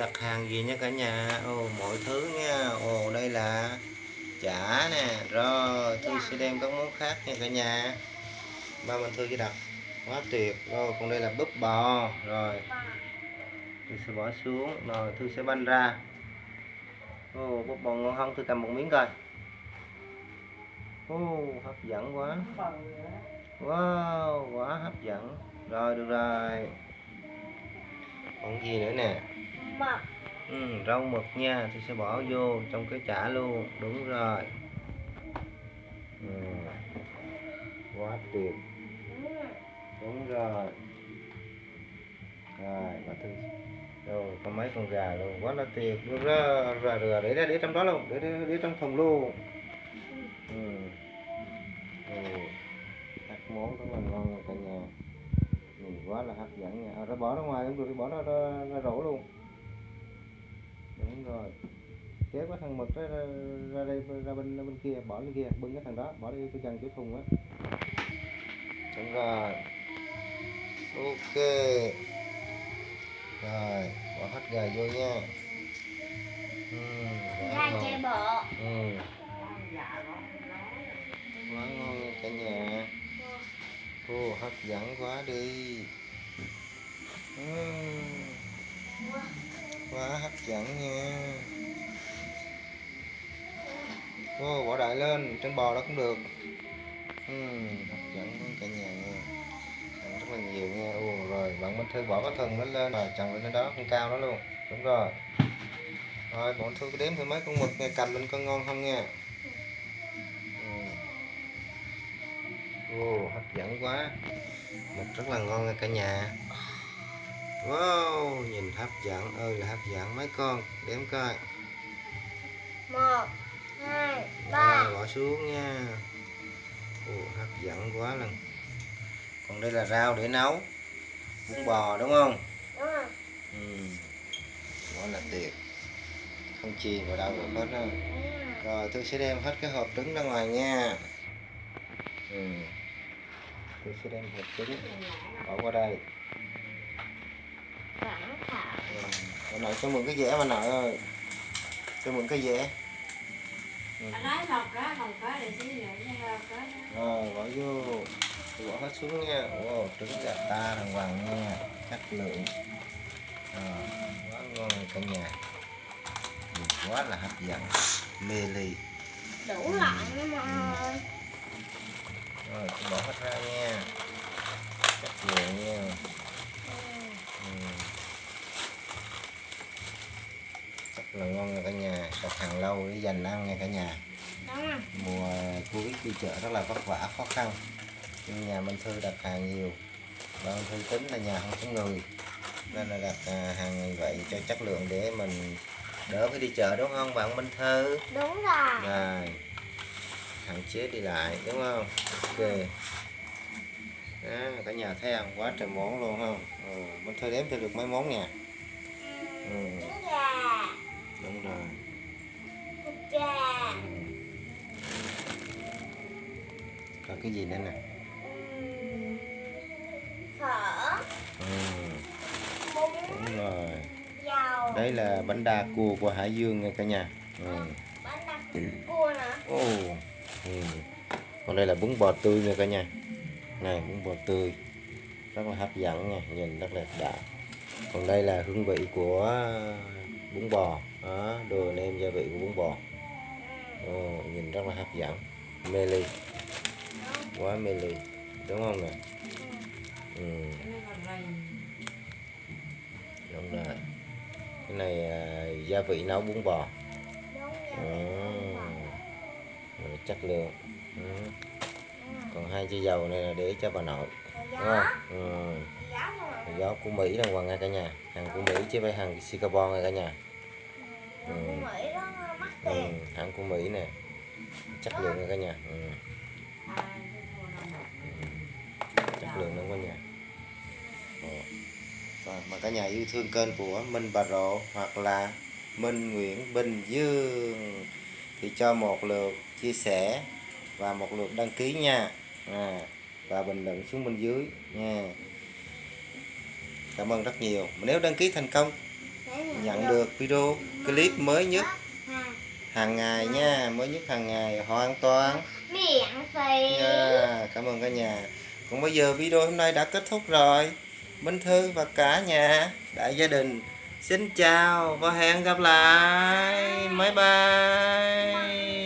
đặt hàng gì nha cả nhà? Ồ mọi thứ nha. Ồ đây là chả nè. Rồi thư sẽ đem các món khác nha cả nhà. Ba mình thư sẽ đặt quá tuyệt. Rồi còn đây là búp bò. Rồi thư sẽ bỏ xuống. Rồi thư sẽ banh ra. Ồ búp bò ngon không thư cầm một miếng coi. Ồ hấp dẫn quá. Wow quá hấp dẫn. Rồi được rồi. Còn gì nữa nè mực. Ừ, rau mực nha thì sẽ bỏ vô trong cái chả luôn đúng rồi. Ừ. quá tuyệt. Đúng rồi. Rồi bà thư. Rồi có mấy con gà luôn quá là tuyệt. Được rồi rồi rồi để ra để trong đó luôn để để, để trong thùng luôn. Ừ. ừ. các món rất là ngon cả nhà. Nhìn quá là hấp dẫn nha. À, rồi bỏ ra ngoài cũng được bỏ ra, ra, ra rổ luôn kéo cái thằng mực ra, ra, ra đây ra bên ra bên kia bỏ lên kia bưng cái thằng đó bỏ đi cái chân chỗ thùng á. Đúng rồi. Ok. Rồi bỏ hết gà vô nha. Ừ, chai bò ừ. quá ngon nha cả nhà. Ô hấp dẫn quá đi. Ừ. quá hấp dẫn nha ô bỏ đại lên trên bò đó cũng được. Ừ, hấp dẫn cả nhà nha rất là nhiều nha ô rồi bạn Minh Thư bỏ cái thân nó lên. Rồi chồng lên đó con cao đó luôn. Đúng rồi. Rồi bọn Thư đếm thử mấy con mực nha cầm lên con ngon không nha Ừ. Ồ, hấp dẫn quá. Mực rất là ngon nha cả nhà. Wow, nhìn hấp dẫn ơi là hấp dẫn. Mấy con Đếm coi. Một hai ba. Rồi, bỏ xuống nha. Ồ, hấp dẫn quá lần. Còn đây là rau để nấu. Bún bò đúng không? đúng rồi. Ừ. Quá là tuyệt. Không chì vào đâu được hết á. Rồi tôi sẽ đem hết cái hộp trứng ra ngoài nha. Ừ. Tôi sẽ đem hộp trứng bỏ qua đây. Ừ. Bà nội cho mượn cái dẻ bà nội ơi. Cho mượn cái dẻ. ừ. Nói một cái một cái để xíu nữa cái đó. Rồi bỏ vô Tôi bỏ hết xuống nha. Ồ, trứng gà ta đàng hoàng nha. Chất lượng. Rồi, Quá ngon cả nhà. Quá là hấp dẫn. Mê ly. Đủ loại nhưng mà Rồi tôi bỏ hết ra nha Chất lượng nha ừ. Rất là ngon nha cả nhà. Đặt hàng lâu để dành ăn nha cả nhà. Rồi Mùa Covid đi chợ rất là vất vả khó khăn. Nhưng nhà Minh Thư đặt hàng nhiều. Và Minh Thư tính là nhà không có người. Nên là đặt à, hàng như vậy cho chất lượng để mình đỡ phải đi chợ đúng không bạn Minh Thư? Đúng rồi. Rồi. Hạn chế đi lại đúng không? Ok. Đó, cả nhà thấy không quá trời món luôn không? Ừ, mình thôi đếm thêm được mấy món nha. Ừ, cái gì nữa nè? Phở. Ừ, đúng rồi. Dầu. Đây là bánh đa cua của Hải Dương nha cả nhà. Ừ. bánh đặc cua nữa Ồ, ừ. còn đây là bún bò tươi nha cả nhà. Này bún bò tươi. Rất là hấp dẫn nha nhìn rất là đã. Còn đây là hương vị của bún bò. Đó, đồ nêm gia vị của bún bò. Ồ, nhìn rất là hấp dẫn. Mê ly quá mê ly đúng không nè? Ừ, đúng rồi. Cái này à, gia vị nấu bún bò. Ừ. rồi chất lượng. Ừ. còn hai chai dầu này là để cho bà nội đúng không? Ừ. gió của Mỹ đàng hoàng nha cả nhà. Hàng của Mỹ chứ phải hàng Singapore nha cả nhà. Ừ. ừ. hàng của Mỹ nè. Chất lượng nha cả nhà. Ừ. Hai cái cô nào một. chất lượng lắm cả nhà. Rồi, mà cả nhà yêu thương kênh của Minh Bà Rộ hoặc là Minh Nguyễn Bình Dương thì cho một lượt chia sẻ và một lượt đăng ký nha. À, và bình luận xuống bên dưới nha. Cảm ơn rất nhiều. Nếu đăng ký thành công nhận được video clip mới nhất hàng ngày nha mới nhất hàng ngày hoàn toàn. Miệng phì nha cảm ơn cả nhà còn bây giờ video hôm nay đã kết thúc rồi. Minh Thư và cả nhà đại gia đình, xin chào và hẹn gặp lại. Bye bye.